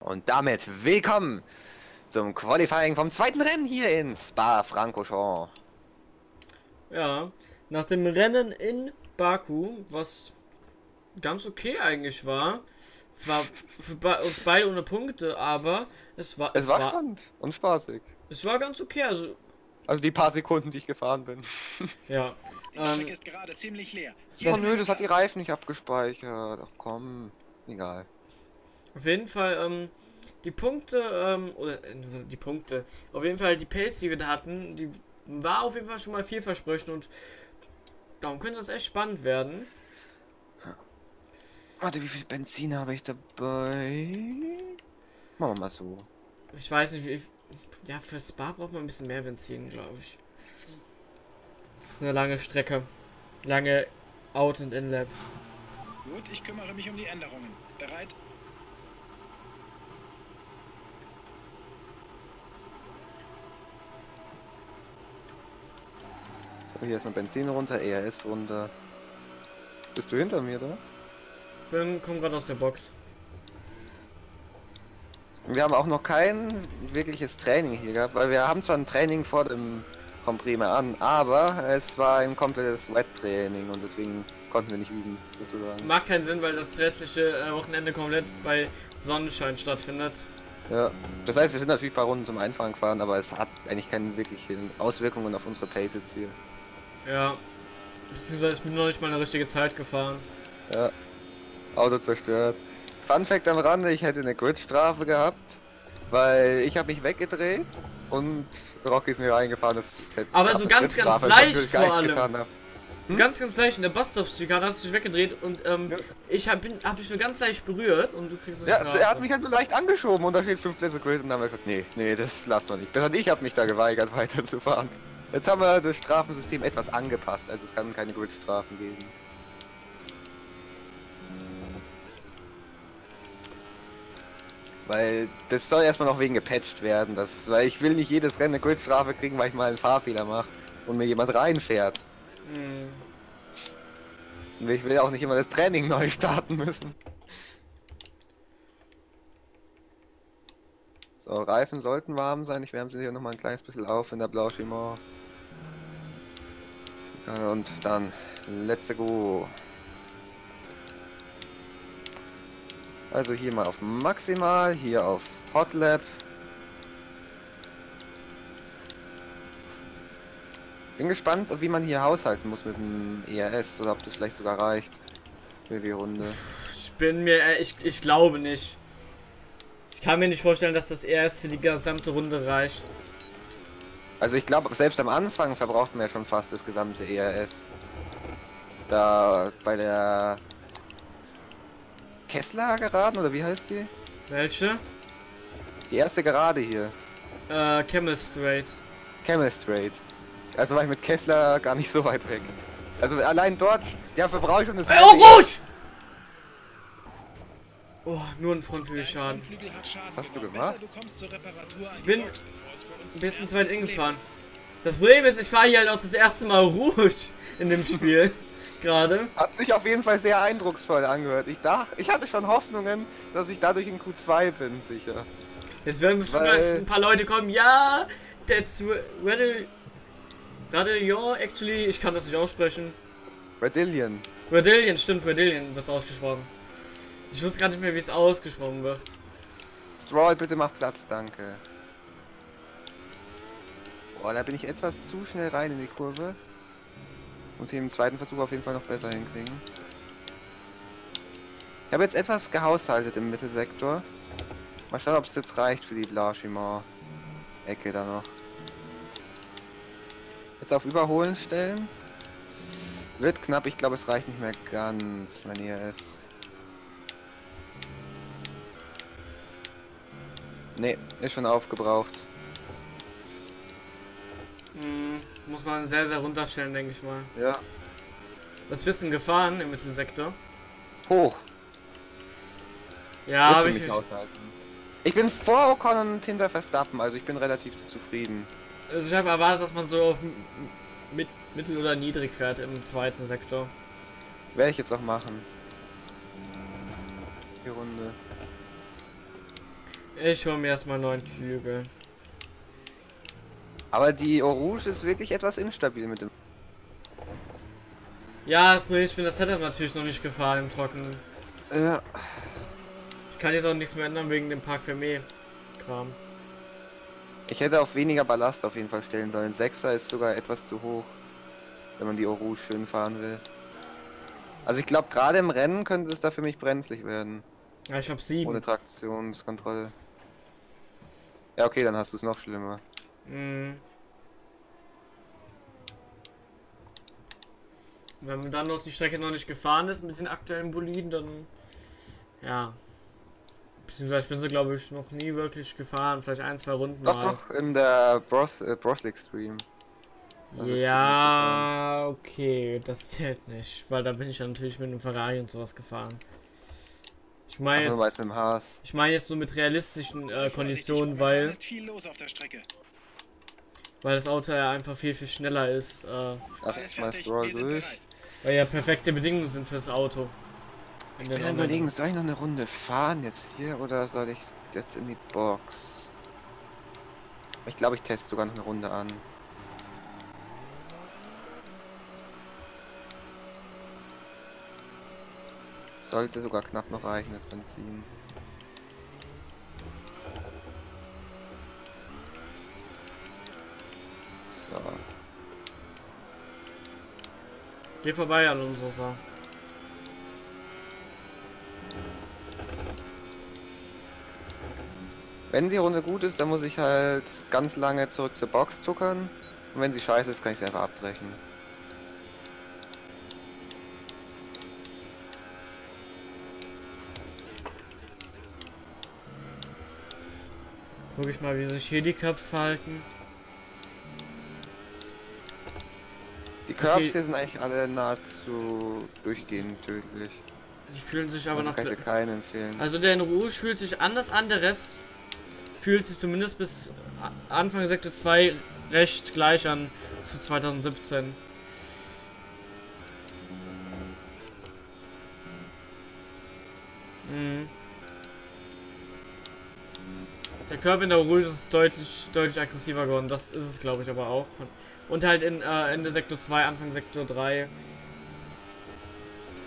Und damit willkommen zum Qualifying vom zweiten Rennen hier in Spa-Francorchamps. Ja, nach dem Rennen in Baku, was ganz okay eigentlich war, es war für be uns beide ohne Punkte, aber es war Es, war, spannend und spaßig. Es war ganz okay, also Also die paar Sekunden, die ich gefahren bin. ja. Die Ähm, ist gerade ziemlich leer. oh nö, das hat die Reifen nicht abgespeichert. Ach komm, egal. Auf jeden Fall ähm, die Punkte ähm, oder äh, die Punkte, auf jeden Fall die Pace, die wir da hatten, die war auf jeden Fall schon mal vielversprechend und darum könnte das echt spannend werden. Warte, wie viel Benzin habe ich dabei? Machen wir mal so. Ich weiß nicht, wie. Ja, für Spa braucht man ein bisschen mehr Benzin, glaube ich. Das ist eine lange Strecke. Lange Out- und In-Lap. Gut, ich kümmere mich um die Änderungen. Bereit? So, hier erstmal Benzin runter, ERS runter. Bist du hinter mir da? Bin, komm gerade aus der Box. Wir haben auch noch kein wirkliches Training hier gehabt, weil wir haben zwar ein Training vor dem mehr an, aber es war ein komplettes Wet-Training und deswegen konnten wir nicht üben, sozusagen. Macht keinen Sinn, weil das restliche äh, Wochenende komplett bei Sonnenschein stattfindet. Ja, das heißt, wir sind natürlich ein paar Runden zum Einfahren gefahren, aber es hat eigentlich keine wirklichen Auswirkungen auf unsere Pace jetzt hier. Ja. Beziehungsweise ich bin noch nicht mal eine richtige Zeit gefahren. Ja, Auto zerstört. Fun Fact am Rande, ich hätte eine Grid-Strafe gehabt, weil ich habe mich weggedreht und Rocky ist mir reingefahren. Das hätte Aber so ganz, ganz leicht vor allem. hab. So ganz, ganz leicht in der Buststop-Schikane hast du dich weggedreht und ähm, Ja. ich hab, bin, hab dich nur ganz leicht berührt und du kriegst eine Ja, Strafe. er hat mich halt nur leicht angeschoben und da steht 5 Plätze Grid und dann haben wir gesagt, nee, nee, das lasst wir nicht. Besser ich habe mich da geweigert weiterzufahren. Jetzt haben wir das Strafensystem etwas angepasst, also es kann keine Grid-Strafen geben. Weil das soll erstmal noch wegen gepatcht werden, das, weil ich will nicht jedes Rennen eine Grid-Strafe kriegen, weil ich mal einen Fahrfehler mache und mir jemand reinfährt. Hm. Und ich will auch nicht immer das Training neu starten müssen. So, Reifen sollten warm sein. Ich wärme sie hier noch mal ein kleines bisschen auf in der Blanchiment. Ja, und dann, let's go. Also hier mal auf maximal, hier auf Hot Lap. Bin gespannt, wie man hier haushalten muss mit dem ERS oder ob das vielleicht sogar reicht für die Runde. Ich bin mir, äh, ich, ich glaube nicht. Ich kann mir nicht vorstellen, dass das erst für die gesamte Runde reicht. Also ich glaube, selbst am Anfang verbraucht man ja schon fast das gesamte ERS. Da bei der Kessler geraden oder wie heißt die? Welche? Die erste Gerade hier. Äh, Camel Straight. Camel Straight. Also war ich mit Kessler gar nicht so weit weg. Also allein dort, ja, verbrauche ich schon das. Äh, oh, Rouge! Oh, nur ein Frontflügelschaden. Was hast du gemacht? Ich bin Ein bisschen zu weit hingefahren. Das Problem ist, ich fahre hier halt auch das erste Mal Rouge in dem Spiel. Gerade. Hat sich auf jeden Fall sehr eindrucksvoll angehört. Ich dachte, ich hatte schon Hoffnungen, dass ich dadurch in Q2 bin, sicher. Jetzt werden bestimmt Weil- ein paar Leute kommen. Ja, that's Redel. Radillon, actually, ich kann das nicht aussprechen. Redillion. Redillion, stimmt, Redillion wird ausgesprochen. Ich wusste gar nicht mehr, wie es ausgesprochen wird. Stroll, bitte mach Platz, danke. Boah, da bin ich etwas zu schnell rein in die Kurve. Muss ich im zweiten Versuch auf jeden Fall noch besser hinkriegen. Ich habe jetzt etwas gehaushaltet im Mittelsektor. Mal schauen, ob es jetzt reicht für die Blanchiment-Ecke da noch. Jetzt auf Überholen stellen. Wird knapp, ich glaube es reicht nicht mehr ganz, wenn ihr es... Ne, ist schon aufgebraucht. Hm, muss man sehr, sehr runterstellen, denke ich mal. Ja. Was bist du gefahren im Mittelsektor? Hoch. Ja, habe ich mich aushalten. Ich bin vor Ocon und hinter Verstappen, also ich bin relativ zufrieden. Also ich habe erwartet, dass man so auf mit, mittel oder niedrig fährt im zweiten Sektor. Werde ich jetzt auch machen. Die Runde. Ich hole mir erstmal neuen Flügel. Aber die Orange ist wirklich etwas instabil mit dem. Ja, das Problem ist, ich bin das Setup natürlich noch nicht gefahren im Trockenen. Ja. Ich kann jetzt auch nichts mehr ändern wegen dem Park Fermé Kram. Ich hätte auf weniger Ballast auf jeden Fall stellen sollen. Sechser ist sogar etwas zu hoch, wenn man die Orange schön fahren will. Also ich glaube, gerade im Rennen könnte es da für mich brenzlig werden. Ja, ich habe sieben. Ohne Traktionskontrolle. Ja, okay, dann hast du es noch schlimmer. Mhm. Wenn man dann noch die Strecke noch nicht gefahren ist mit den aktuellen Boliden, dann ja. Beziehungsweise ich bin sie glaube ich noch nie wirklich gefahren, vielleicht ein, zwei Runden Doch, mal. doch, in der Bros, äh, Bros League Stream. Ja, okay, das zählt nicht, weil da bin ich ja natürlich mit einem Ferrari und sowas gefahren. Ich meine Also jetzt, weit mit dem Haas. ich meine jetzt so mit realistischen äh, Konditionen, weil ist viel los auf der Strecke. Weil das Auto ja einfach viel viel schneller ist, äh, Lass Alles uns mal Stroll durch. weil ja perfekte Bedingungen sind fürs Auto. In Ich bin am normalen- überlegen, soll ich noch eine Runde fahren jetzt hier oder soll ich das in die Box? Ich glaube, ich teste sogar noch eine Runde an. Sollte sogar knapp noch reichen, das Benzin. So. Geh vorbei an unserer Sache. Wenn die Runde gut ist, dann muss ich halt ganz lange zurück zur Box tuckern. Und wenn sie scheiße ist, kann ich sie einfach abbrechen. Guck ich mal, wie sich hier die Cups verhalten. Die Curbs Okay. hier sind eigentlich alle nahezu durchgehend tödlich. Die fühlen sich aber Also noch. ich keinen empfehlen. Also der in Rouge fühlt sich anders an, der Rest fühlt sich zumindest bis Anfang Sektor 2 recht gleich an zu 2017. Mhm. Der Körper in der Rouge ist deutlich, deutlich aggressiver geworden, das ist es glaube ich aber auch. Und halt in äh, Ende Sektor 2, Anfang Sektor 3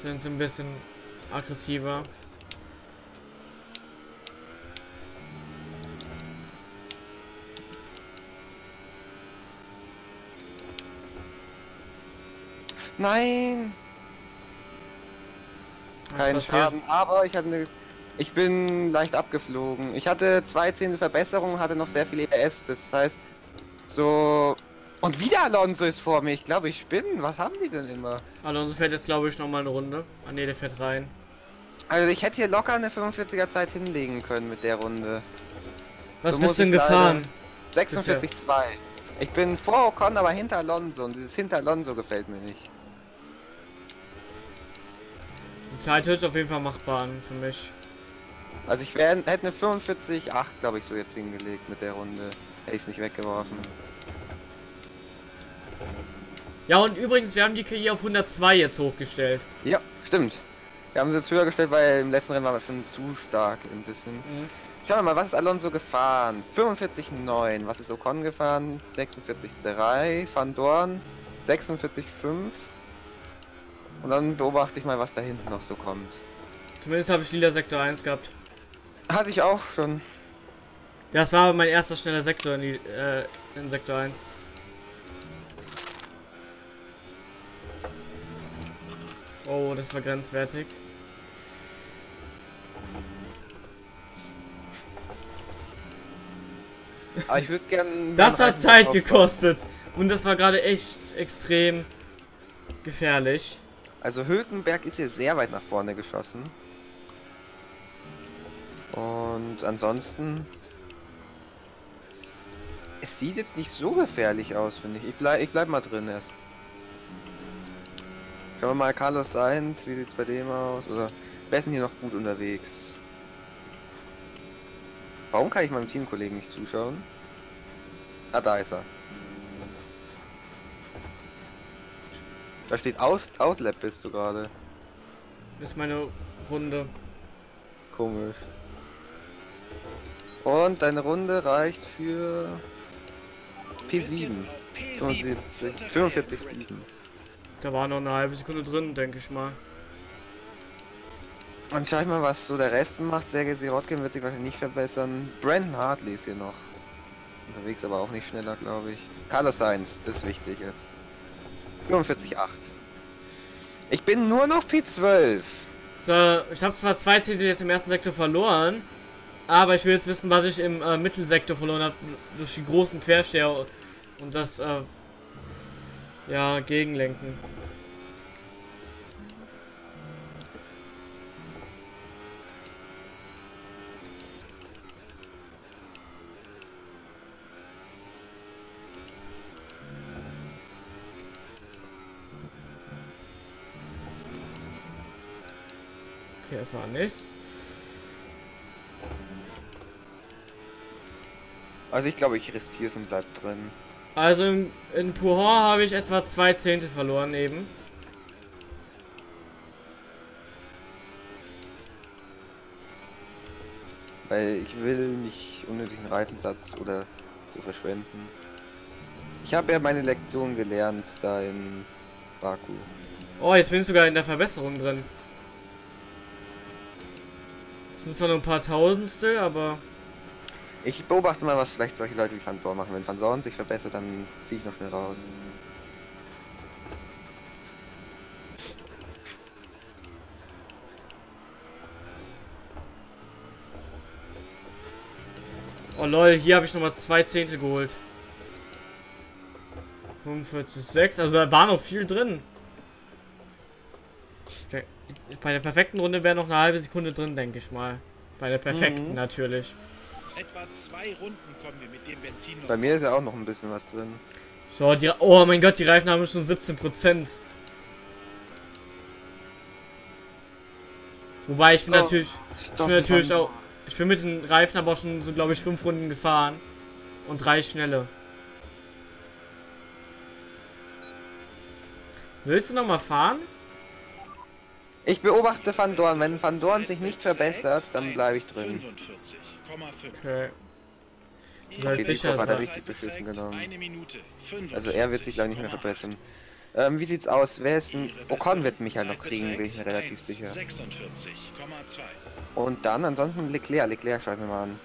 sind sie ein bisschen aggressiver. Nein! Kein? Schaden, aber ich hatte eine. Ich bin leicht abgeflogen. Ich hatte zwei Zehntel Verbesserung, hatte noch sehr viel ES. Das heißt, so. Und wieder Alonso ist vor mir. Ich glaube, ich spinne. Was haben die denn immer? Alonso fährt jetzt, glaube ich, noch mal eine Runde. Ah ne, der fährt rein. Also, ich hätte hier locker eine 45er Zeit hinlegen können mit der Runde. Was So bist muss du denn gefahren? 46,2. Ich bin vor Ocon, aber hinter Alonso. Und dieses hinter Alonso gefällt mir nicht. Die Zeit hört sich auf jeden Fall machbar an für mich. Also, ich wär, hätte eine 45,8, glaube ich, so jetzt hingelegt mit der Runde. Hätte ich es nicht weggeworfen. Ja, und übrigens, wir haben die KI auf 102 jetzt hochgestellt. Ja, stimmt. Wir haben sie jetzt höher gestellt, weil im letzten Rennen war wir schon zu stark ein bisschen. Schauen wir mal, was ist Alonso gefahren? 45,9. Was ist Ocon gefahren? 46,3. Van Dorn 46,5. Und dann beobachte ich mal, was da hinten noch so kommt. Zumindest habe ich lila Sektor 1 gehabt. Hatte ich auch schon. Ja, das war mein erster schneller Sektor in, die, äh, in Sektor 1. Oh, das war grenzwertig. Aber ich würde gern. Das hat Zeit gekostet. Und das war gerade echt extrem gefährlich. Also Hülkenberg ist hier sehr weit nach vorne geschossen. Und ansonsten. Es sieht jetzt nicht so gefährlich aus, finde ich. Ich bleib, ich bleib mal drin erst. Schauen wir mal Carlos Sainz, wie sieht's bei dem aus? Oder wer ist denn hier noch gut unterwegs? Warum kann ich meinem Teamkollegen nicht zuschauen? Ah, da ist er. Da steht Aus Outlap bist du gerade. Das ist meine Runde. Komisch. Und deine Runde reicht für Du bist P7. jetzt auf P7 75, unterwegs. 45, 7. Da war noch eine halbe Sekunde drin, denke ich mal. Und schau ich mal, was so der Rest macht. Sergei Sirotkin wird sich wahrscheinlich nicht verbessern. Brandon Hartley ist hier noch. Unterwegs aber auch nicht schneller, glaube ich. Carlos Sainz, das ist wichtig jetzt. 45,8. Ich bin nur noch P12. So, ich habe zwar zwei Zehntel jetzt im ersten Sektor verloren, aber ich will jetzt wissen, was ich im äh, Mittelsektor verloren habe durch die großen Quersteher und das äh, ja gegenlenken. Okay, war nichts. Also ich glaube, ich riskiere es und bleib drin. Also in, in Puhon habe ich etwa zwei Zehntel verloren eben. Weil ich will nicht unnötigen Reifensatz oder so verschwenden. Ich habe ja meine Lektion gelernt da in Baku. Oh, jetzt bin ich sogar in der Verbesserung drin. Das sind zwar nur ein paar Tausendstel, aber Ich beobachte mal, was vielleicht solche Leute wie Van Dorn machen. Wenn Van Dorn sich verbessert, dann ziehe ich noch schnell raus. Oh lol, hier habe ich nochmal zwei Zehntel geholt. 45,6, also da war noch viel drin. Bei der perfekten Runde wäre noch eine halbe Sekunde drin, denke ich mal. Bei der perfekten Mhm. natürlich. Etwa zwei Runden kommen wir mit dem Benzin noch. Bei mir ist ja auch noch ein bisschen was drin. So, die, oh mein Gott, die Reifen haben schon 17%. Wobei ich bin Oh, natürlich, ich bin natürlich auch, ich bin mit den Reifen aber auch schon so, glaube ich, fünf Runden gefahren. Und drei schnelle. Willst du noch mal fahren? Ich beobachte Van Dorn. Wenn Van Dorn sich nicht verbessert, dann bleibe ich drin. 45,5. Okay. Die soll Okay, sicher er sein. richtig beschissen Minute. Also er wird sich glaube ich nicht mehr verbessern. Ähm, wie sieht's aus? Wer ist ein... Ocon wird mich halt noch kriegen, bin ich mir relativ sicher. 46,2. Und dann ansonsten Leclerc. Leclerc schauen wir mal an.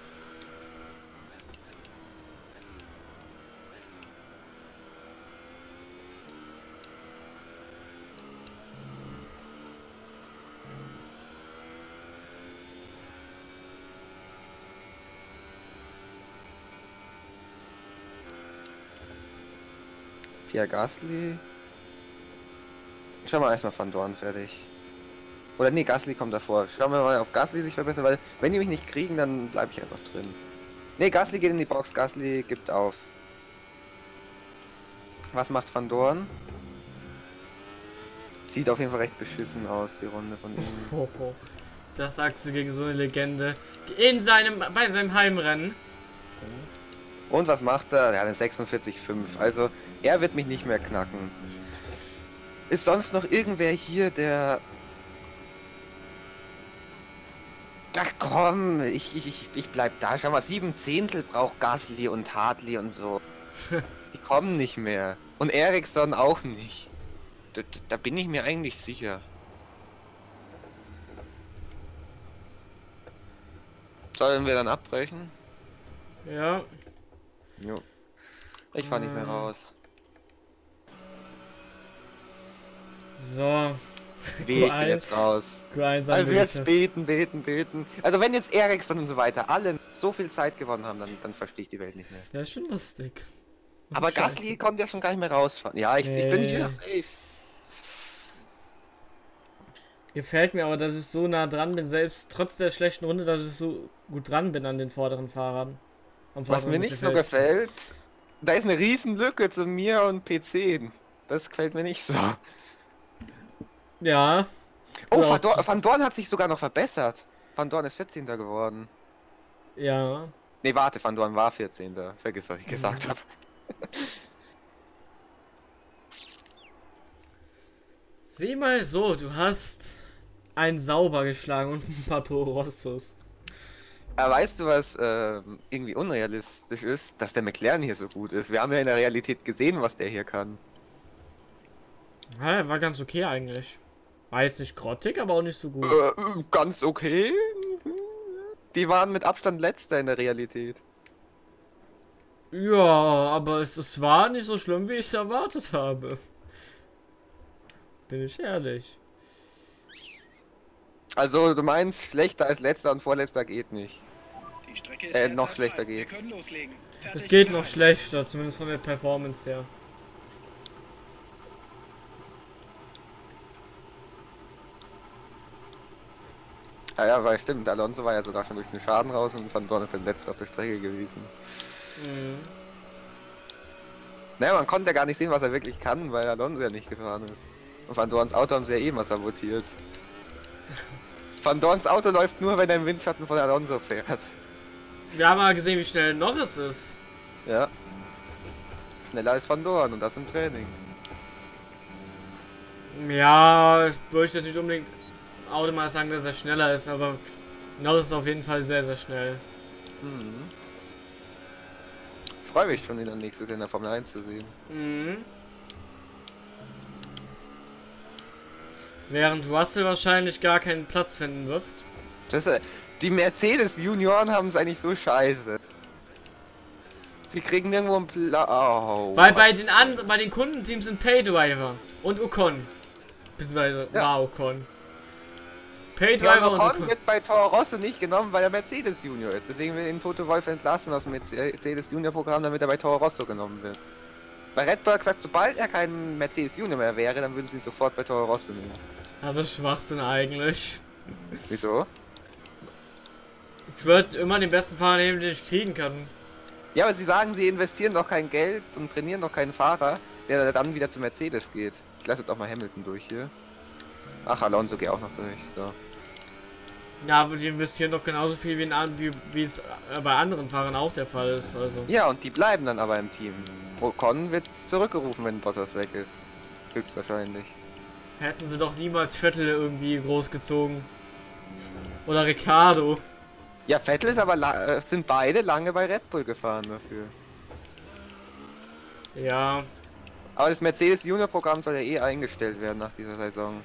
Pierre Gasly. Schauen wir erstmal Van Dorn fertig. Oder nee, Gasly kommt davor. Schauen wir mal, ob Gasly sich verbessert, weil wenn die mich nicht kriegen, dann bleibe ich einfach drin. Nee, Gasly geht in die Box, Gasly gibt auf. Was macht Van Dorn? Sieht auf jeden Fall recht beschissen aus, die Runde von ihm. Das sagst du gegen so eine Legende. In seinem, bei seinem Heimrennen. Und was macht er? Ja, eine 46,5. Also, er wird mich nicht mehr knacken. Ist sonst noch irgendwer hier, der... Ach komm, ich, ich, ich, bleib da. Schau mal, sieben Zehntel braucht Gasly und Hartley und so. Die kommen nicht mehr. Und Ericsson auch nicht. Da, da bin ich mir eigentlich sicher. Sollen wir dann abbrechen? Ja. Jo. Ich fahr nicht mehr Äh. raus. So. Weh, ich bin Q1. jetzt raus. Q1 Also jetzt beten, beten, beten. Also wenn jetzt Ericsson und so weiter alle so viel Zeit gewonnen haben, dann, dann verstehe ich die Welt nicht mehr. Das wäre schon lustig. Aber Scheiße. Gasly konnte ja schon gar nicht mehr rausfahren. Ja, ich, ich bin Nee. hier safe. Gefällt mir aber, dass ich so nah dran bin, selbst trotz der schlechten Runde, dass ich so gut dran bin an den vorderen Fahrern. Am Was vorderen mir nicht so Mittelfeld. gefällt, da ist eine riesen Lücke zu mir und PC. Das gefällt mir nicht so. Ja. Oh, Van, Dorn, zu- Van Dorn hat sich sogar noch verbessert. Van Dorn ist 14. geworden. Ja. Nee, warte, Van Dorn war 14. Vergiss, was ich gesagt habe. Sieh mal so, du hast einen sauber geschlagen und ein paar Toro Rostos. Aber weißt du, was äh, irgendwie unrealistisch ist? Dass der McLaren hier so gut ist. Wir haben ja in der Realität gesehen, was der hier kann. Ja, war ganz okay eigentlich. War jetzt nicht grottig, aber auch nicht so gut. Äh, ganz okay. Die waren mit Abstand letzter in der Realität. Ja, aber es, es war nicht so schlimm, wie ich es erwartet habe. Bin ich ehrlich. Also du meinst, schlechter als letzter und vorletzter geht nicht. Die Strecke ist Äh, noch schlechter frei. Loslegen. Es geht noch schlechter, zumindest von der Performance her. Ja, ja, weil stimmt, Alonso war ja sogar schon durch den Schaden raus und Van Dorn ist der letzte auf der Strecke gewesen. Mhm. Naja, man konnte ja gar nicht sehen, was er wirklich kann, weil Alonso ja nicht gefahren ist. Und Van Dorns Auto haben sie ja eh mal sabotiert. Van Dorns Auto läuft nur, wenn er im Windschatten von Alonso fährt. Wir haben mal gesehen, wie schnell Norris ist. Ja. Schneller als Van Dorn und das im Training. Ja, würde ich jetzt nicht unbedingt automatisch sagen, dass er schneller ist, aber Norris ist auf jeden Fall sehr, sehr schnell. Mhm. Ich freue mich schon, ihn dann nächstes Jahr in der Formel 1 zu sehen. Mhm. Während Russell wahrscheinlich gar keinen Platz finden wird. Das, äh, die Mercedes Junioren haben es eigentlich so scheiße. Sie kriegen nirgendwo einen Pla oh. Weil bei den anderen, bei den Kundenteams sind Paydriver und Ocon. Beziehungsweise Ja. war Ocon. Paydriver und Ocon wird bei Toro Rosso nicht genommen, weil er Mercedes Junior ist. Deswegen will ihn Toto Wolf entlassen aus dem Mercedes Junior Programm, damit er bei Toro Rosso genommen wird. Bei Red Bull hat gesagt, sobald er kein Mercedes Junior mehr wäre, dann würden sie ihn sofort bei Toro Rosso nehmen. Also Schwachsinn eigentlich. Wieso? Ich würde immer den besten Fahrer nehmen, den ich kriegen kann. Ja, aber sie sagen, sie investieren doch kein Geld und trainieren doch keinen Fahrer, der dann wieder zu Mercedes geht. Ich lasse jetzt auch mal Hamilton durch hier. Ach, Alonso geht auch noch durch. So. Ja, aber die investieren doch genauso viel wie, in, wie, wie es äh, bei anderen Fahrern auch der Fall ist. Also. Ja, und die bleiben dann aber im Team. Ocon wird zurückgerufen, wenn Bottas weg ist. Höchstwahrscheinlich. Hätten sie doch niemals Vettel irgendwie großgezogen. Oder Ricardo. Ja, Vettel ist aber la- äh, sind beide lange bei Red Bull gefahren dafür. Ja. Aber das Mercedes Junior Programm soll ja eh eingestellt werden nach dieser Saison.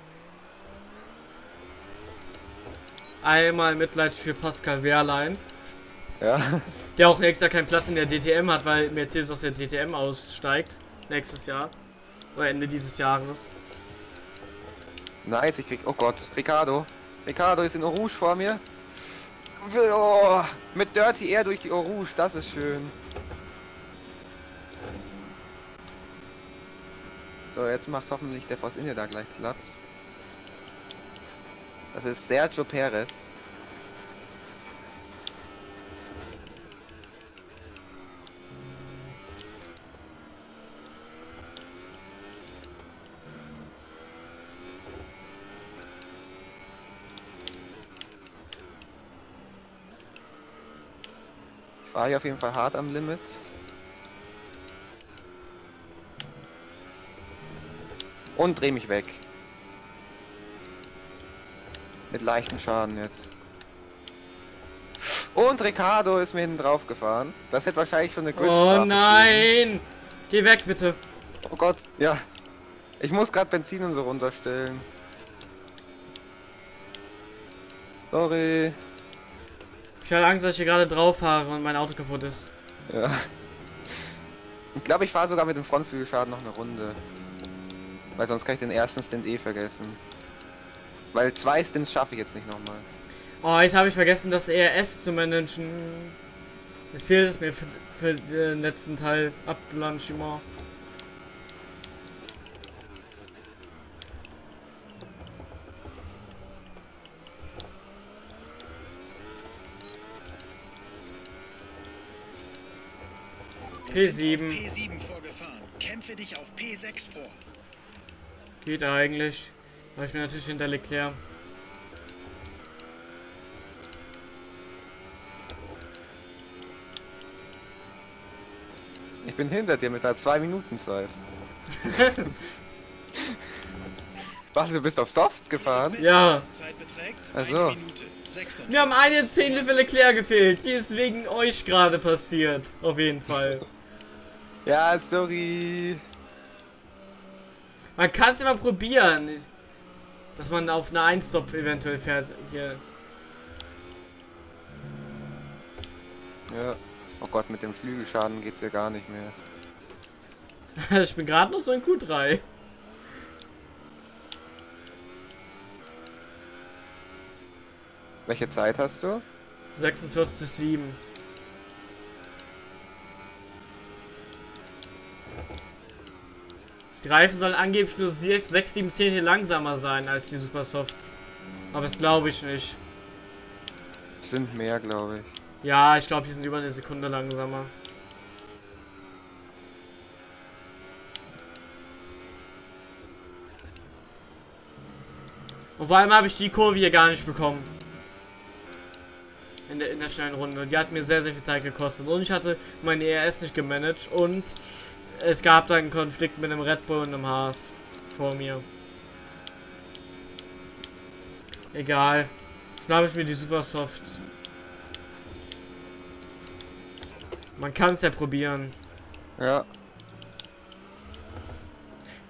Einmal Mitleid für Pascal Wehrlein. Ja. Der auch nächstes Jahr keinen Platz in der DTM hat, weil Mercedes aus der DTM aussteigt. Nächstes Jahr. Oder Ende dieses Jahres. Nice, ich krieg. Oh Gott, Ricardo. Ricardo ist in Rouge vor mir. Oh, mit Dirty Air durch die Rouge, das ist schön. So, jetzt macht hoffentlich der Force India da gleich Platz. Das ist Sergio Perez. Ich fahre hier auf jeden Fall hart am Limit. Und dreh mich weg. Mit leichtem Schaden jetzt. Und Ricardo ist mir hinten drauf gefahren. Das hätte wahrscheinlich schon eine Gridstrafe Oh gegeben. nein! Geh weg bitte. Oh Gott, ja. Ich muss gerade Benzin und so runterstellen. Sorry. Ich hatte Angst, dass ich hier gerade drauf fahre und mein Auto kaputt ist. Ja. Ich glaube, ich fahre sogar mit dem Frontflügelschaden noch eine Runde. Weil sonst kann ich den ersten Stint eh vergessen. Weil zwei Stints schaffe ich jetzt nicht nochmal. Oh, jetzt habe ich vergessen, das ERS zu managen. Jetzt fehlt es mir für, für den letzten Teil. Ablaunchement. P7. P7 vorgefahren. Kämpfe dich auf P6 vor. Geht eigentlich. Aber ich bin natürlich hinter Leclerc. Ich bin hinter dir mit einer 2 Minuten Zeit. Was, du bist auf Soft gefahren? Ja. Zeit beträgt Ach eine so. Minute. 46. Wir haben eine Zehntel für Leclerc gefehlt. Die ist wegen euch gerade passiert. Auf jeden Fall. Ja, sorry. Man kann es immer probieren. Dass man auf eine 1-Stop eventuell fährt. Hier. Ja. Oh Gott, mit dem Flügelschaden geht's ja gar nicht mehr. ich bin gerade noch so in Q3. Welche Zeit hast du? 46,7. Reifen sollen angeblich nur 6, 7 Zehntel langsamer sein als die Supersofts. Aber das glaube ich nicht. Sind mehr, glaube ich. Ja, ich glaube, die sind über eine Sekunde langsamer. Und vor allem habe ich die Kurve hier gar nicht bekommen. In der, in der schnellen Runde. Die hat mir sehr, sehr viel Zeit gekostet. Und ich hatte meine ERS nicht gemanagt. Und es gab dann einen Konflikt mit einem Red Bull und einem Haas vor mir. Egal. Schnappe ich mir die Supersofts. Man kann es ja probieren. Ja.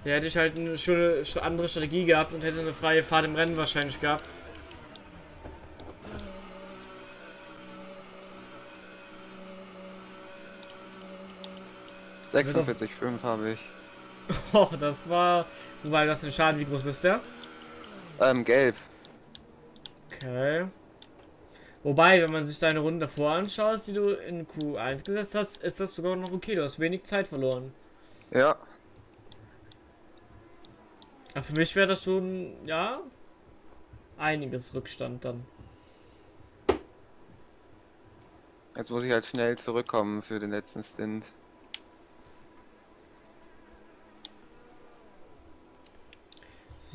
Da hätte ich halt eine schöne andere Strategie gehabt und hätte eine freie Fahrt im Rennen wahrscheinlich gehabt. 46,5 habe ich. Oh, das war. Wobei das den Schaden, wie groß ist der? Ähm, gelb. Okay. Wobei, wenn man sich deine Runde davor anschaut, die du in Q1 gesetzt hast, ist das sogar noch okay. Du hast wenig Zeit verloren. Ja. Aber für mich wäre das schon, ja, einiges Rückstand dann. Jetzt muss ich halt schnell zurückkommen für den letzten Stint.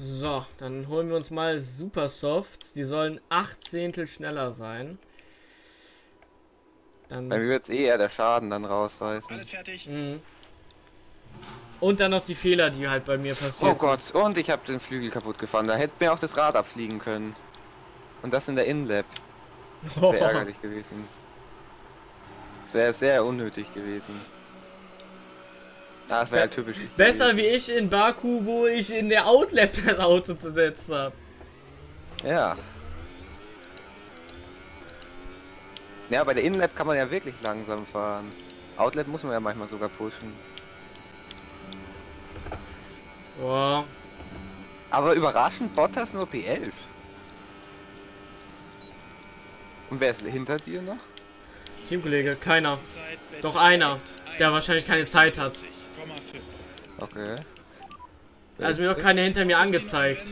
So, dann holen wir uns mal Super Soft. Die sollen 8 Zehntel schneller sein. Dann Bei mir wird es eh eher der Schaden dann rausreißen. Alles fertig. Mhm. Und dann noch die Fehler, die halt bei mir passieren. Oh Gott, und ich habe den Flügel kaputt gefahren. Da hätte mir auch das Rad abfliegen können. Und das in der Inlap. Das wäre ärgerlich gewesen. Das wäre sehr unnötig gewesen. Das wäre halt typisch. Besser wie ich in Baku, wo ich in der Outlap das Auto zersetzt habe. Ja. Ja, bei der Inlap kann man ja wirklich langsam fahren. Outlet muss man ja manchmal sogar pushen. Boah. Aber überraschend Bottas nur P11. Und wer ist hinter dir noch? Teamkollege, keiner. Doch einer, der wahrscheinlich keine Zeit hat. Okay. Also mir noch keine hinter mir angezeigt.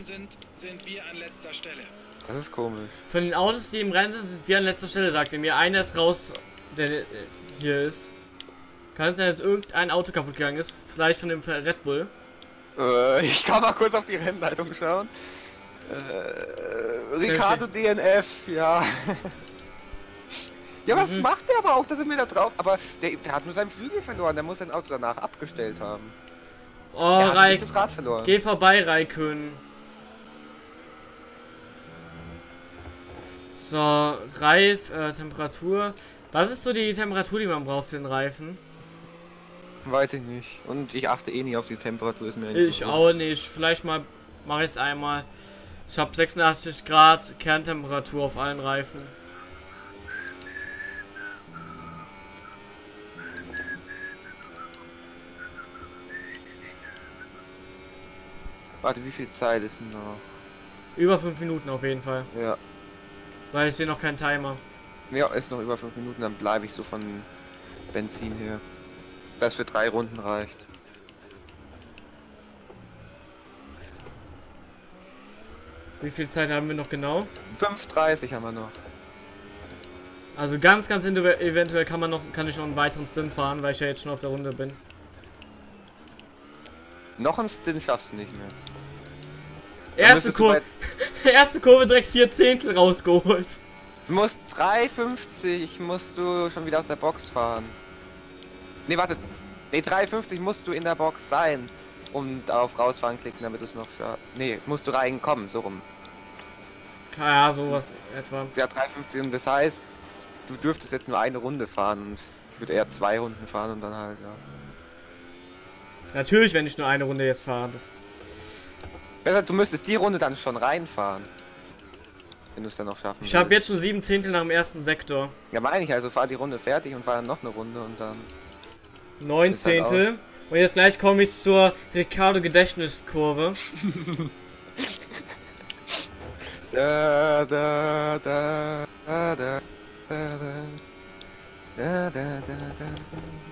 Das ist komisch. Von den Autos, die im Rennen sind, sind wir an letzter Stelle, sagte mir. Einer ist raus, der äh, hier ist. Kann es sein, dass irgendein Auto kaputt gegangen ist? Vielleicht von dem Red Bull? Äh, ich kann mal kurz auf die Rennleitung schauen. Äh, Ricardo DNF, ja. ja, was mhm. macht der aber auch? Da sind wir da drauf. Aber der, der, hat nur seinen Flügel verloren. Der muss sein Auto danach abgestellt haben. Oh, Raik. das Rad verloren. Geh vorbei, Raikön. So, Reif, äh, Temperatur. Was ist so die Temperatur, die man braucht für den Reifen? Weiß ich nicht. Und ich achte eh nie auf die Temperatur, ist mir Ich auch nicht. Vielleicht mal mache ich es einmal. Ich habe 86 Grad Kerntemperatur auf allen Reifen. Warte, wie viel Zeit ist noch? Über 5 Minuten auf jeden Fall. Ja. Weil ich sehe noch keinen Timer. Ja, ist noch über 5 Minuten, dann bleibe ich so von Benzin her das für drei Runden reicht. Wie viel Zeit haben wir noch genau? 5,30 haben wir noch. Also ganz, ganz eventuell kann man noch, kann ich noch einen weiteren Stint fahren, weil ich ja jetzt schon auf der Runde bin. Noch einen Stint schaffst du nicht mehr. Erste Kurve, erste Kurve direkt vier Zehntel rausgeholt. Du musst 3,50 musst du schon wieder aus der Box fahren. Ne, warte. Ne, 53 musst du in der Box sein. Und auf rausfahren klicken, damit du es noch für. Ne, musst du reinkommen, so rum. Ja, sowas etwa. Ja, 3,50 und das heißt, du dürftest jetzt nur eine Runde fahren und ich würde eher zwei Runden fahren und dann halt, ja. Natürlich, wenn ich nur eine Runde jetzt fahre. Besser, du müsstest die Runde dann schon reinfahren. Wenn du es dann noch schaffen ich habe jetzt schon sieben Zehntel nach dem ersten Sektor. Ja, meine ich, also fahr die Runde fertig und fahr dann noch eine Runde und dann. Neun Zehntel. Und jetzt gleich komme ich zur Ricardo Gedächtniskurve. Da, da, da, da, da, da, da. Da, da, da,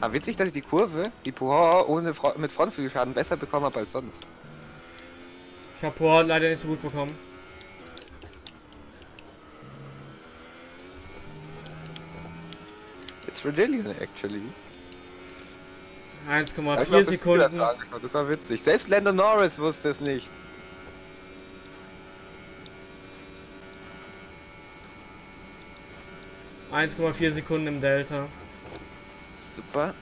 da. Ah, witzig, dass ich die Kurve, die Puhor ohne Fro mit Frontflügelschaden besser bekommen habe als sonst. Ich habe Power leider nicht so gut bekommen. It's Redillion, actually. Ja, ich 1,4 glaub, das Sekunden. Angeschaut, Das war witzig. Selbst Lando Norris wusste es nicht. Komma vier Sekunden im Delta. Super.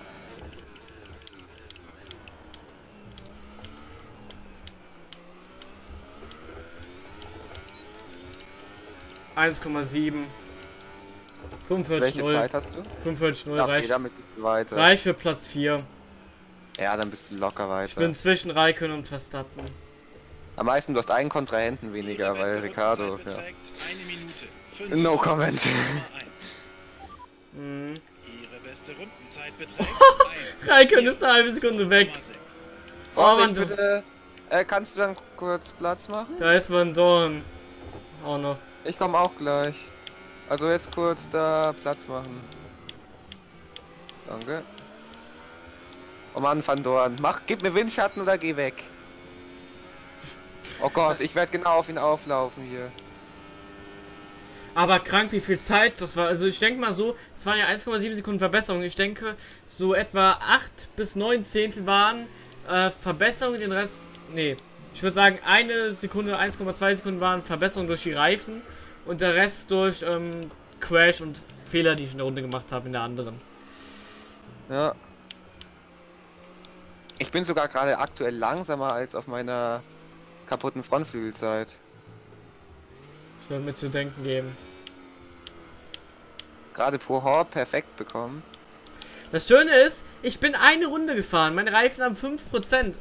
Eins Komma sieben. 45 Welche 0. Zeit hast du? 45 0 Ja, okay, reicht, du weiter. reicht für Platz 4. Ja, dann bist du locker weiter. Ich bin zwischen Raikön und Verstappen. Am meisten, du hast einen Kontrahenten weniger, weil Ricardo, ja. No comment. Komma eins. Mhm. Ihre beste Rundenzeit beträgt Raikön ist eine halbe Sekunde weg. 1,6. Oh, Oh, Mann, ich bitte, äh, kannst du dann kurz Platz machen? Da ist Van Dorn. Auch noch. Ich komme auch gleich. Also jetzt kurz da Platz machen. Danke. Oh Mann, Van Dorn. Mach, gib mir Windschatten oder geh weg. Oh Gott, ich werde genau auf ihn auflaufen hier. Aber krank, wie viel Zeit das war. Also ich denke mal so, es waren ja 1,7 Sekunden Verbesserung. Ich denke, so etwa 8 bis 9 Zehntel waren äh, Verbesserungen, den Rest. Nee. Ich würde sagen, eine Sekunde, 1,2 Sekunden waren Verbesserungen durch die Reifen und der Rest durch ähm, Crash und Fehler, die ich in der Runde gemacht habe in der anderen. Ja. Ich bin sogar gerade aktuell langsamer als auf meiner kaputten Frontflügelzeit. Das wird mir zu denken geben. Gerade Pohor perfekt bekommen. Das Schöne ist, ich bin eine Runde gefahren. Meine Reifen haben 5%.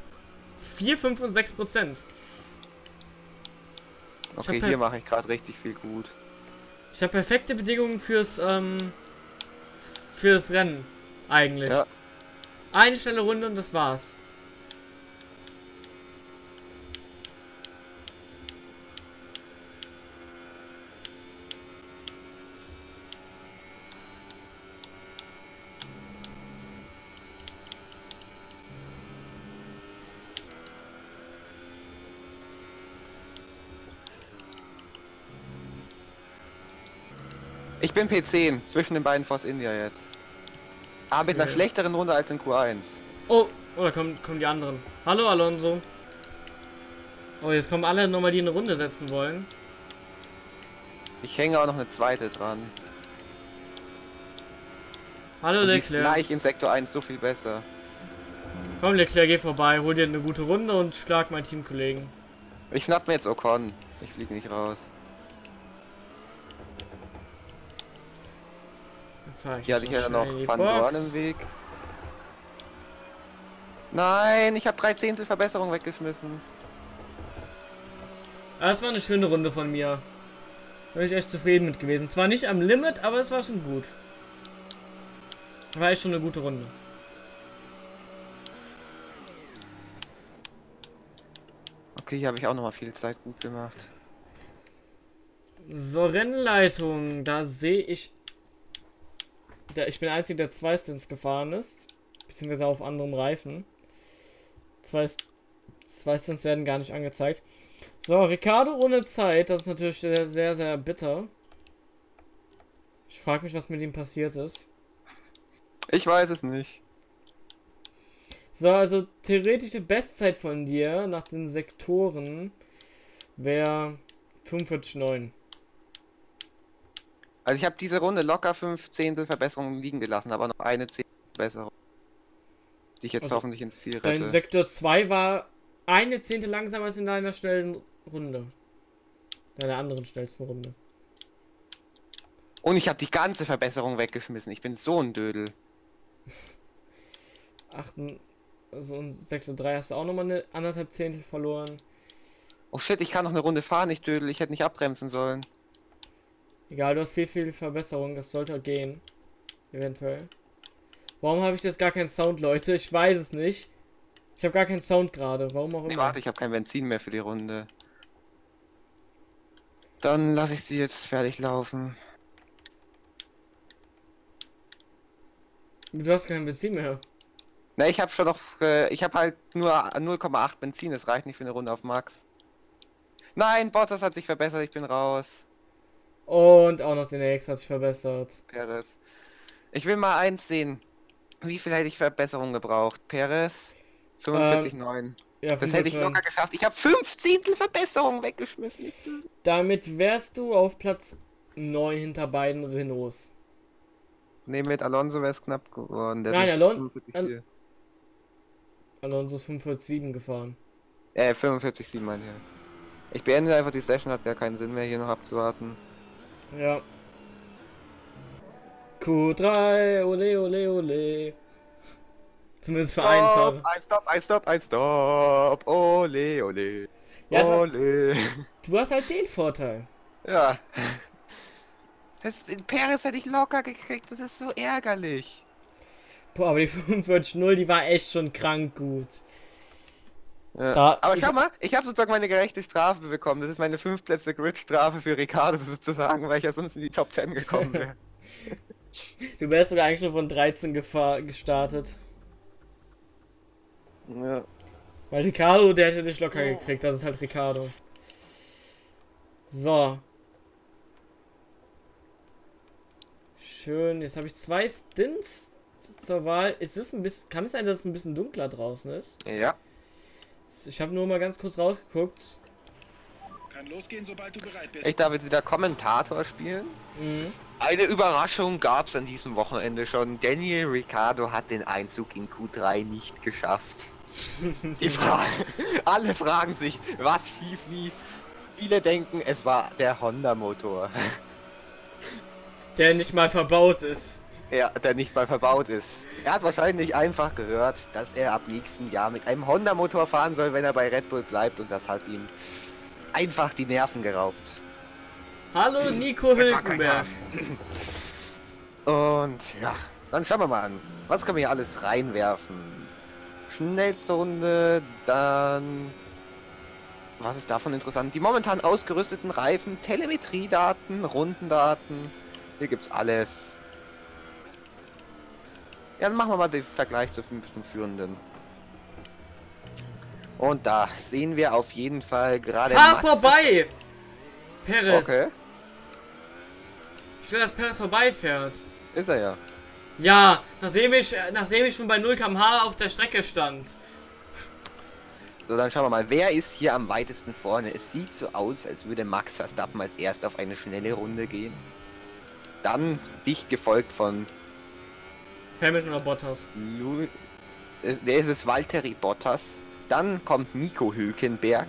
4, 5 und 6%. Okay, hier mache ich gerade richtig viel gut. Ich habe perfekte Bedingungen fürs, ähm, fürs Rennen. Eigentlich. Ja. Eine schnelle Runde und das war's. Ich bin P10 zwischen den beiden Force India jetzt. Aber mit einer Okay. schlechteren Runde als in Q1. Oh, oh, da kommen, kommen die anderen. Hallo Alonso. Oh, jetzt kommen alle nochmal, die eine Runde setzen wollen. Ich hänge auch noch eine zweite dran. Hallo Und Leclerc. gleich in Sektor 1 so viel besser. Komm Leclerc, geh vorbei, hol dir eine gute Runde und schlag meinen Teamkollegen. Ich schnapp mir jetzt Ocon. Ich fliege nicht raus. Fahr ich Hier hatte ich ja noch Van. Dorn im Weg. Nein, ich habe drei Zehntel Verbesserung weggeschmissen. Aber es war eine schöne Runde von mir. Da bin ich echt zufrieden mit gewesen. Zwar nicht am Limit, aber es war schon gut. War echt schon eine gute Runde. Okay, hier habe ich auch noch mal viel Zeit gut gemacht. So, Rennleitung. Da sehe ich. Da, ich bin der Einzige, der zwei Stints gefahren ist. Beziehungsweise auf anderem Reifen. Zwei, zwei Stints werden gar nicht angezeigt. So, Ricardo ohne Zeit. Das ist natürlich sehr, sehr, sehr bitter. Ich frage mich, was mit ihm passiert ist. Ich weiß es nicht. So, also theoretische Bestzeit von dir nach den Sektoren wäre 45,9. Also ich habe diese Runde locker fünf Zehntel Verbesserungen liegen gelassen, aber noch eine Zehntel Verbesserung. Die ich jetzt Also, hoffentlich ins Ziel Dein rette. Sektor 2 war eine Zehntel langsamer als in deiner schnellen Runde. In der anderen schnellsten Runde. Und ich habe die ganze Verbesserung weggeschmissen. Ich bin so ein Dödel. 8, also 6 und 3 hast du auch nochmal eine anderthalb Zehntel verloren. Oh shit, ich kann noch eine Runde fahren, ich Dödel. Ich hätte nicht abbremsen sollen. Egal, du hast viel, viel Verbesserung. Das sollte gehen. Eventuell. Warum habe ich jetzt gar keinen Sound, Leute? Ich weiß es nicht. Ich habe gar keinen Sound gerade. Warum auch Nee, immer. warte, ich habe kein Benzin mehr für die Runde. Dann lasse ich sie jetzt fertig laufen. Du hast kein Benzin mehr. Na, ich habe schon noch, äh, ich habe halt nur 0,8 Benzin, das reicht nicht für eine Runde auf Max. Nein, Bottas hat sich verbessert, ich bin raus. Und auch noch den X hat sich verbessert. Perez. Ich will mal eins sehen. Wie viel hätte ich Verbesserung gebraucht? Perez? 45,9. Ja, das hätte ich 45. locker geschafft. Ich habe 5 Zehntel Verbesserung weggeschmissen. Damit wärst du auf Platz 9 hinter beiden Renaults. Ne, mit Alonso wäre es knapp geworden. Der Nein, Alon- 45,4. Alonso ist 45,7 gefahren. Äh, 45,7 meine ich. Ich beende einfach die Session, hat ja keinen Sinn mehr hier noch abzuwarten. Ja. Q3, ole, ole, ole. Zumindest für einen Fahrer. ein Stop, ein Stop, ein Stop. Ole, ole. Ja, ole. du hast halt den Vorteil. Ja. Das, den Perez hätte ich locker gekriegt, das ist so ärgerlich. Boah, aber die 45-0, die war echt schon krank gut. Ja. Da- Aber ich- schau mal, ich habe sozusagen meine gerechte Strafe bekommen. Das ist meine 5 Plätze Grid-Strafe für Ricardo sozusagen, weil ich ja sonst in die Top 10 gekommen wäre. Du wärst sogar eigentlich schon von 13 gefahr gestartet. ja. Weil Ricardo, der hätte dich locker gekriegt. Das ist halt Ricardo. So. Schön. Jetzt habe ich zwei Stints zur Wahl. Ist es ein bisschen, kann es sein, dass es ein bisschen dunkler draußen ist? ja. Ich habe nur mal ganz kurz rausgeguckt. Kann losgehen, sobald du bereit bist. Ich darf jetzt wieder Kommentator spielen. Mhm. Eine Überraschung gab es an diesem Wochenende schon. Daniel Ricciardo hat den Einzug in Q3 nicht geschafft. Die Fra Alle fragen sich, was schief lief. Viele denken, es war der Honda-Motor, Der nicht mal verbaut ist. Ja, der nicht mal verbaut ist. Er hat wahrscheinlich einfach gehört, dass er ab nächsten Jahr mit einem Honda-Motor fahren soll, wenn er bei Red Bull bleibt und das hat ihm einfach die Nerven geraubt. Hallo Nico war kein Hülkenberg. Und ja, dann schauen wir mal an. Was können wir hier alles reinwerfen? Schnellste Runde, dann. Was ist davon interessant? Die momentan ausgerüsteten Reifen, Telemetriedaten, Rundendaten. Hier gibt's alles. Ja, dann machen wir mal den Vergleich zur fünften Führenden. Und da sehen wir auf jeden Fall gerade. Fahr Max- vorbei! Perez. Okay, Ich will, dass Perez vorbeifährt. ist er ja. Ja, nachdem ich, nachdem ich schon bei 0 km/h auf der Strecke stand. So, dann schauen wir mal, wer ist hier am weitesten vorne? Es sieht so aus, als würde Max Verstappen als erst auf eine schnelle Runde gehen. Dann dicht gefolgt von Hamilton oder Bottas. Lu äh, der ist es Valtteri Bottas. Dann kommt Nico Hülkenberg.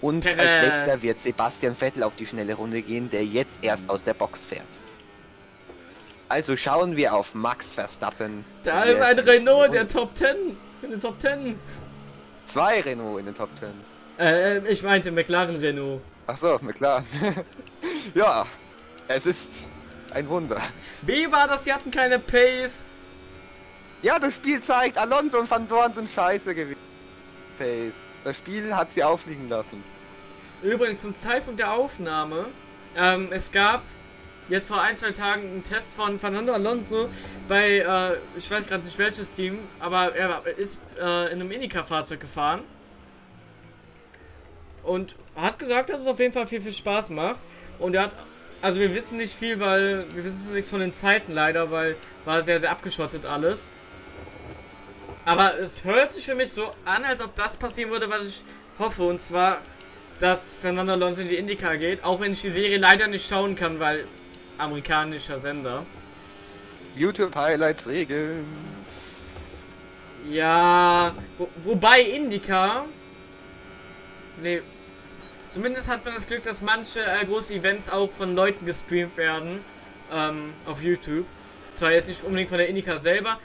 Und Perez. als letzter wird Sebastian Vettel auf die schnelle Runde gehen, der jetzt erst aus der Box fährt. Also schauen wir auf Max Verstappen. Da ist ein Renault, schnelle der Top 10. In den Top 10. Zwei Renault in den Top 10. Äh, äh, ich meinte McLaren Renault. Ach so, na klar. ja, es ist ein Wunder. Wie war das? Sie hatten keine Pace. Ja, das Spiel zeigt, Alonso und Van Dorn sind scheiße gewesen. Pace. Das Spiel hat sie aufliegen lassen. Übrigens, zum Zeitpunkt der Aufnahme, ähm, es gab jetzt vor ein, zwei Tagen einen Test von Fernando Alonso bei, äh, ich weiß gerade nicht welches Team, aber er ist äh, in einem Indica-Fahrzeug gefahren. Und hat gesagt, dass es auf jeden Fall viel, viel Spaß macht. Und er hat, also wir wissen nicht viel, weil wir wissen nichts von den Zeiten leider, weil war sehr, sehr abgeschottet alles. Aber es hört sich für mich so an, als ob das passieren würde, was ich hoffe. Und zwar, dass Fernando Alonso in die Indica geht, auch wenn ich die Serie leider nicht schauen kann, weil amerikanischer Sender. YouTube Highlights regeln. Ja, wo, wobei Indica. Nee. Zumindest hat man das Glück, dass manche äh, große Events auch von Leuten gestreamt werden ähm, auf YouTube. Zwar jetzt nicht unbedingt von der Indica selber,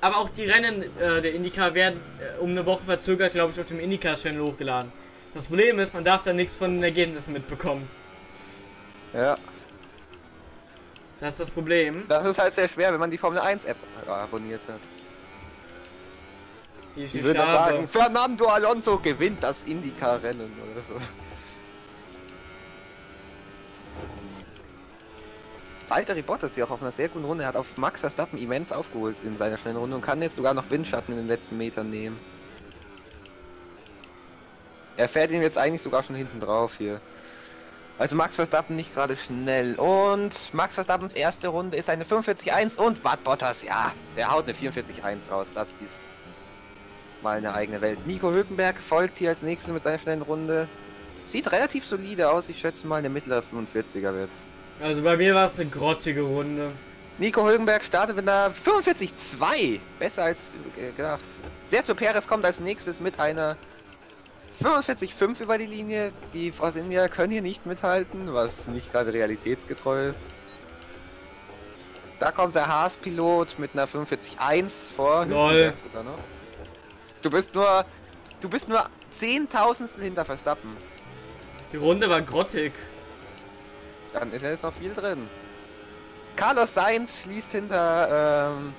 aber auch die Rennen äh, der Indica werden äh, um eine Woche verzögert, glaube ich, auf dem Indica-Channel hochgeladen. Das Problem ist, man darf da nichts von den Ergebnissen mitbekommen. Ja. Das ist das Problem. Das ist halt sehr schwer, wenn man die Formel 1 App abonniert hat. Die ich Die würde sagen, Fernando Alonso gewinnt das Indycar-Rennen oder so. Valtteri Bottas hier auch auf einer sehr guten Runde. Er hat auf Max Verstappen immens aufgeholt in seiner schnellen Runde und kann jetzt sogar noch Windschatten in den letzten Metern nehmen. Er fährt ihn jetzt eigentlich sogar schon hinten drauf hier. Also Max Verstappen nicht gerade schnell. Und Max Verstappens erste Runde ist eine 45-1 und Watt Bottas, ja, der haut eine 44-1 raus. Das ist mal eine eigene Welt. Nico Hülkenberg folgt hier als nächstes mit seiner schnellen Runde. Sieht relativ solide aus. Ich schätze mal eine mittlere 45er wird's. Also bei mir war es eine grottige Runde. Nico Hülkenberg startet mit einer 45-2. Besser als gedacht. Sergio Perez kommt als nächstes mit einer 45-5 über die Linie. Die Force India können hier nicht mithalten, was nicht gerade realitätsgetreu ist. Da kommt der Haas-Pilot mit einer 45-1 vor. Lol. Du bist nur, du bist nur Zehntausendstel hinter Verstappen. Die Runde war grottig. Dann ist jetzt noch viel drin. Carlos Sainz schließt hinter ähm,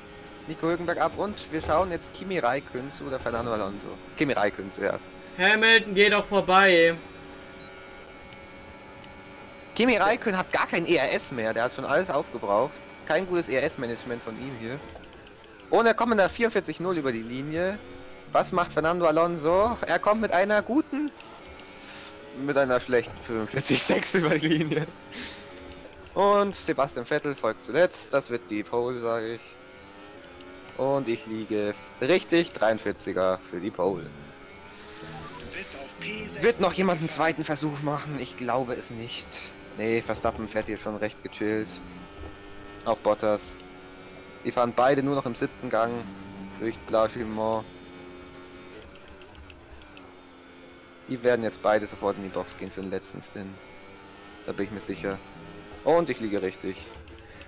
Nico Hülkenberg ab und wir schauen jetzt Kimi Räikkönen zu oder Fernando Alonso. Kimi Räikkönen zuerst. Hamilton geht doch vorbei. Kimi Räikkönen hat gar kein ERS mehr, der hat schon alles aufgebraucht. Kein gutes ERS-Management von ihm hier. Und er kommt mit einer 44-0 über die Linie. Was macht Fernando Alonso? Er kommt mit einer guten, mit einer schlechten 45-6 über die Linie. Und Sebastian Vettel folgt zuletzt. Das wird die Pole, sage ich. Und ich liege richtig 43er für die Pole. Du bist auf P6 Wird noch jemand einen zweiten Versuch machen? Ich glaube es nicht. Nee, Verstappen fährt hier schon recht gechillt. Auch Bottas. Die fahren beide nur noch im siebten Gang durch Blanchimont. Die werden jetzt beide sofort in die Box gehen für den letzten Stint. Da bin ich mir sicher. Und ich liege richtig.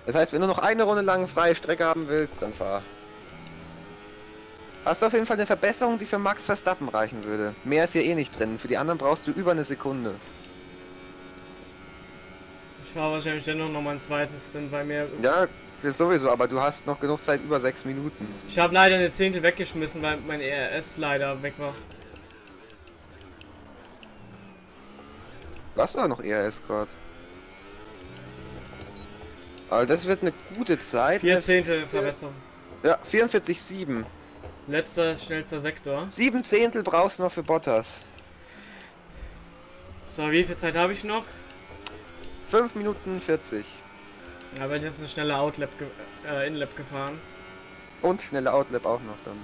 Das heißt, wenn du noch eine Runde lang freie Strecke haben willst, dann fahr. Hast du auf jeden Fall eine Verbesserung, die für Max Verstappen reichen würde. Mehr ist hier eh nicht drin. Für die anderen brauchst du über eine Sekunde. Ich fahre wahrscheinlich dennoch noch mal einen zweiten Stint, weil mir... Ja, das sowieso, aber du hast noch genug Zeit über sechs Minuten. Ich habe leider eine Zehntel weggeschmissen, weil mein ERS leider weg war. Was war noch ERS gerade? Aber das wird eine gute Zeit. Vier Zehntel Verbesserung. Ja, 44,7. Letzter, schnellster Sektor. Sieben Zehntel brauchst du noch für Bottas. So, wie viel Zeit habe ich noch? 5 Minuten 40. Ja, wenn jetzt eine schnelle Outlap ge äh, Inlap gefahren. Und schnelle Outlap auch noch dann.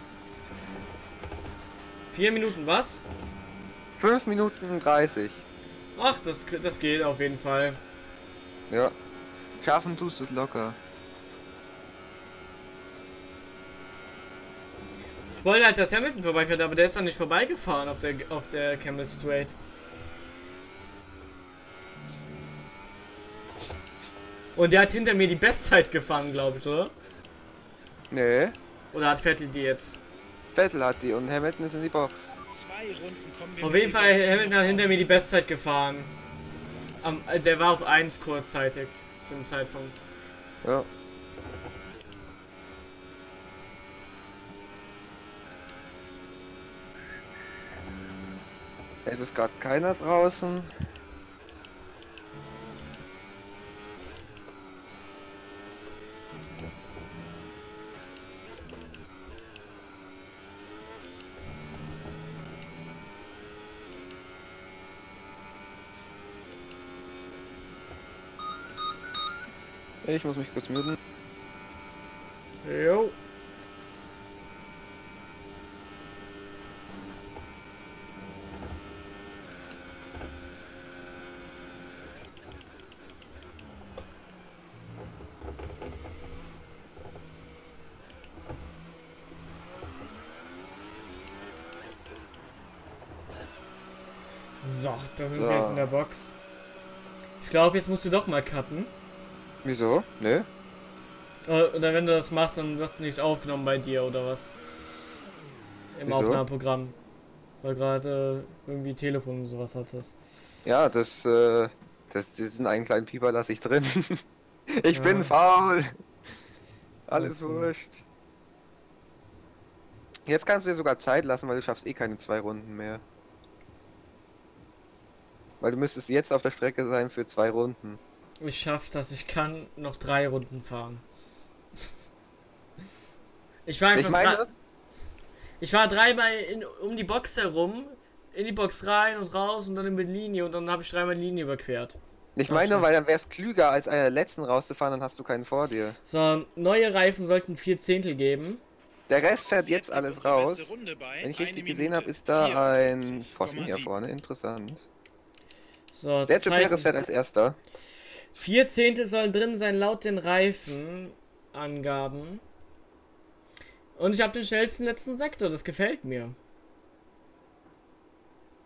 Vier Minuten was? 5 Minuten 30. Ach, das, das geht auf jeden Fall. Ja. Schaffen tust du es locker. Ich wollte halt, dass Hamilton vorbeifährt, aber der ist dann nicht vorbeigefahren auf der auf der Camel Straight. Und der hat hinter mir die Bestzeit gefahren, glaube ich, oder? Nee. Oder hat Vettel die jetzt? Vettel hat die und Hamilton ist in die Box. Zwei Runden kommen wir Auf jeden den Fall, Hamilton hat hinter mir die Bestzeit gefahren. Am, äh, der war auf 1 kurzzeitig zu dem Zeitpunkt. Ja. Es ist gerade keiner draußen. Ich muss mich kurz müden. Jo. So, das ist so. jetzt in der Box. Ich glaube, jetzt musst du doch mal cutten. Wieso? Nö. Äh, Oder wenn du das machst, dann wird nichts aufgenommen bei dir oder was? Im Wieso? Aufnahmeprogramm. Weil gerade äh, irgendwie Telefon und sowas hattest. Ja, das, äh, das, diesen einen kleinen Pieper lasse ich drin. ich Ja. bin faul. Alles Also. wurscht. Jetzt kannst du dir sogar Zeit lassen, weil du schaffst eh keine zwei Runden mehr. Weil du müsstest jetzt auf der Strecke sein für zwei Runden. Ich schaff das, ich kann noch drei Runden fahren. Ich war einfach Ich ich war dreimal in, um die Box herum, in die Box rein und raus und dann über die Linie und dann habe ich dreimal die Linie überquert. ich meine, weil dann wäre es klüger, als einer der letzten rauszufahren, dann hast du keinen vor dir. So, neue Reifen sollten vier Zehntel geben. Der Rest fährt jetzt alles raus. Wenn ich richtig gesehen habe, ist da ein 54,7. Pfosten hier vorne. Interessant. So, Sergio. Perez fährt als erster. Vier Zehntel sollen drin sein laut den Reifenangaben. Und ich habe den schnellsten letzten Sektor, das gefällt mir.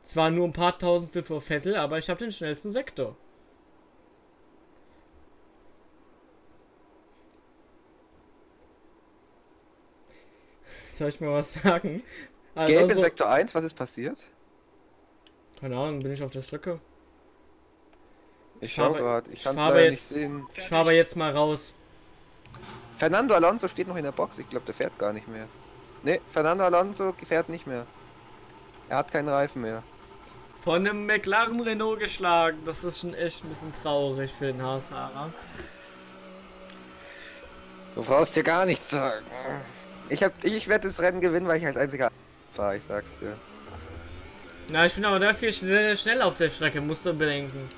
Zwar nur ein paar Tausendstel vor Vettel, aber ich habe den schnellsten Sektor. Soll ich mal was sagen? Also, Gelb in Sektor 1, was ist passiert? keine Ahnung, bin ich auf der Strecke. Ich schau gerade, ich kann es leider jetzt- nicht sehen. Ich fahre aber jetzt mal raus. Fernando Alonso steht noch in der Box, ich glaube, der fährt gar nicht mehr. Ne, Fernando Alonso fährt nicht mehr. Er hat keinen Reifen mehr. Von einem McLaren Renault geschlagen. Das ist schon echt ein bisschen traurig für den Haasfahrer. Du brauchst dir gar nichts sagen. Ich hab, ich werde das Rennen gewinnen, weil ich als einziger fahre, ich sag's dir. Na, ich bin aber dafür sehr, sehr schnell auf der Strecke, musst du bedenken.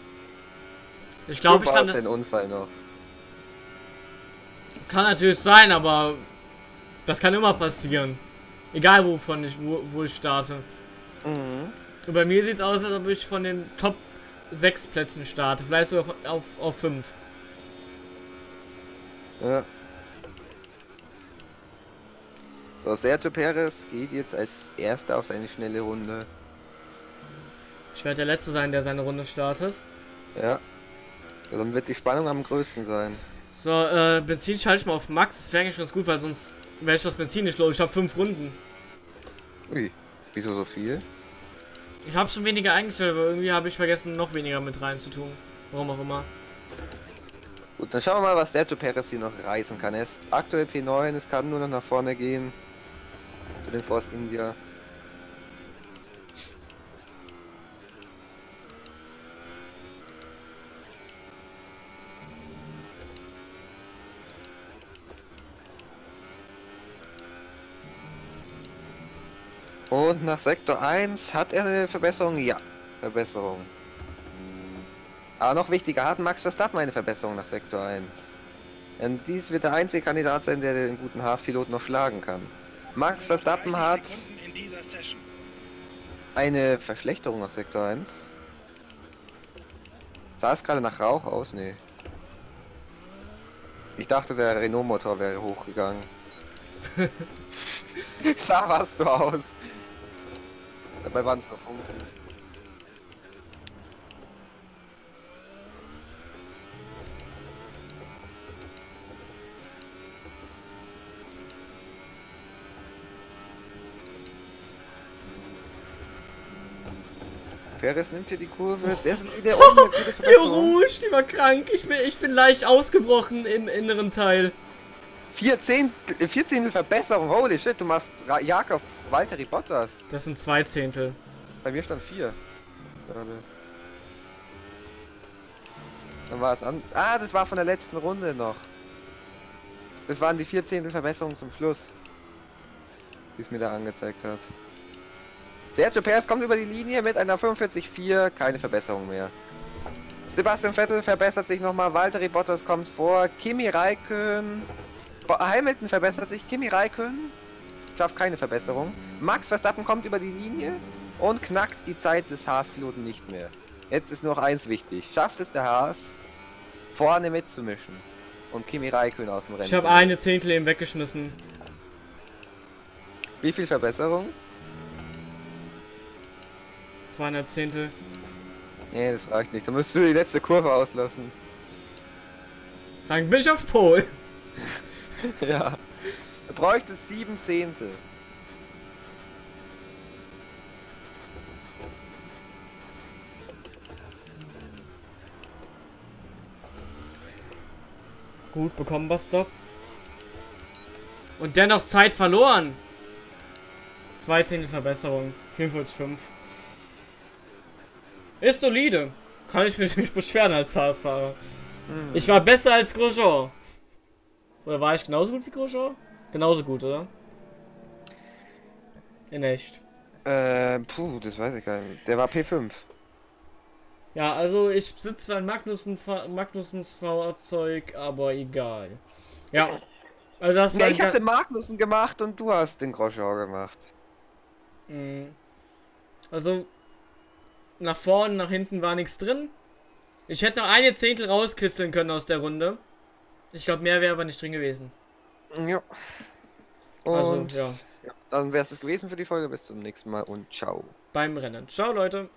Ich glaube, ich kann das. den Unfall noch. Kann natürlich sein, aber das kann immer passieren. Egal wovon ich, wo, wo ich starte. Mhm. Und bei mir sieht es aus, als ob ich von den Top 6 Plätzen starte. Vielleicht sogar auf, auf, auf 5. Ja. So, Sergio Perez geht jetzt als erster auf seine schnelle Runde. Ich werde der Letzte sein, der seine Runde startet. Ja. Ja, Dann wird die Spannung am größten sein. So, äh, Benzin schalte ich mal auf Max. Das wäre eigentlich ganz gut, weil sonst wäre ich das Benzin nicht los. Ich habe 5 Runden. Ui, wieso so viel? Ich habe schon weniger eingestellt, aber irgendwie habe ich vergessen, noch weniger mit rein zu tun. Warum auch immer. Gut, dann schauen wir mal, was Sergio Perez hier noch reißen kann. Er ist aktuell P9, es kann nur noch nach vorne gehen. Für den Force India. Und nach Sektor 1 hat er eine Verbesserung? Ja, Verbesserung. Aber noch wichtiger, hat Max Verstappen eine Verbesserung nach Sektor 1? Denn dies wird der einzige Kandidat sein, der den guten Haas-Pilot noch schlagen kann. Max Verstappen 30 hat eine Verschlechterung nach Sektor 1. Sah es gerade nach Rauch aus? Nee. Ich dachte, der Renault-Motor wäre hochgegangen. Sah was so aus. Dabei waren es nur Funken. Perez nimmt hier die Kurve. Der ist wieder oben Verbesserung. Rouge, die war krank. Ich bin, ich bin leicht ausgebrochen im inneren Teil. Vier Zehntel, vier Zehntel Verbesserung. Holy shit, du machst auf Valtteri Bottas. Das sind zwei Zehntel. Bei mir stand vier. Gerade. Dann war es an. Ah, das war von der letzten Runde noch. Das waren die vier Zehntel Verbesserungen zum Schluss. Die es mir da angezeigt hat. Sergio Perez kommt über die Linie mit einer 45,4. Keine Verbesserung mehr. Sebastian Vettel verbessert sich nochmal. Valtteri Bottas kommt vor. Kimi Raikön. Hamilton verbessert sich. Kimi Raikön schafft keine Verbesserung. Max Verstappen kommt über die Linie und knackt die Zeit des Haas-Piloten nicht mehr. Jetzt ist nur noch eins wichtig. Schafft es der Haas, vorne mitzumischen und Kimi Raikön aus dem Rennen Ich habe eine Zehntel eben weggeschmissen. Wie viel Verbesserung? Zweieinhalb Zehntel. Nee, das reicht nicht. Da müsstest du die letzte Kurve auslassen. Dann bin ich auf Pol. ja. Du bräuchtest sieben Zehntel. Gut, bekommen wir Stop. Und dennoch Zeit verloren. Zwei Zehntel Verbesserung. 45,5. Ist solide. Kann ich mich nicht beschweren als Haas-Fahrer. Hm. Ich war besser als Grosjean. Oder war ich genauso gut wie Grosjean? Genauso gut, oder? In echt. Äh, puh, das weiß ich gar nicht. Der war P5. Ja, also ich sitze zwar in Magnussen, Magnussens Fahrzeug, aber egal. Ja. Also das Ja, ich hab den Magnussen gemacht und du hast den Grosjean gemacht. Mhm. Also nach vorne, nach hinten war nichts drin. Ich hätte noch eine Zehntel rauskisteln können aus der Runde. Ich glaube, mehr wäre aber nicht drin gewesen. Ja. Und Also, ja. ja, dann wäre es das gewesen für die Folge. Bis zum nächsten Mal und ciao. Beim Rennen. Ciao, Leute.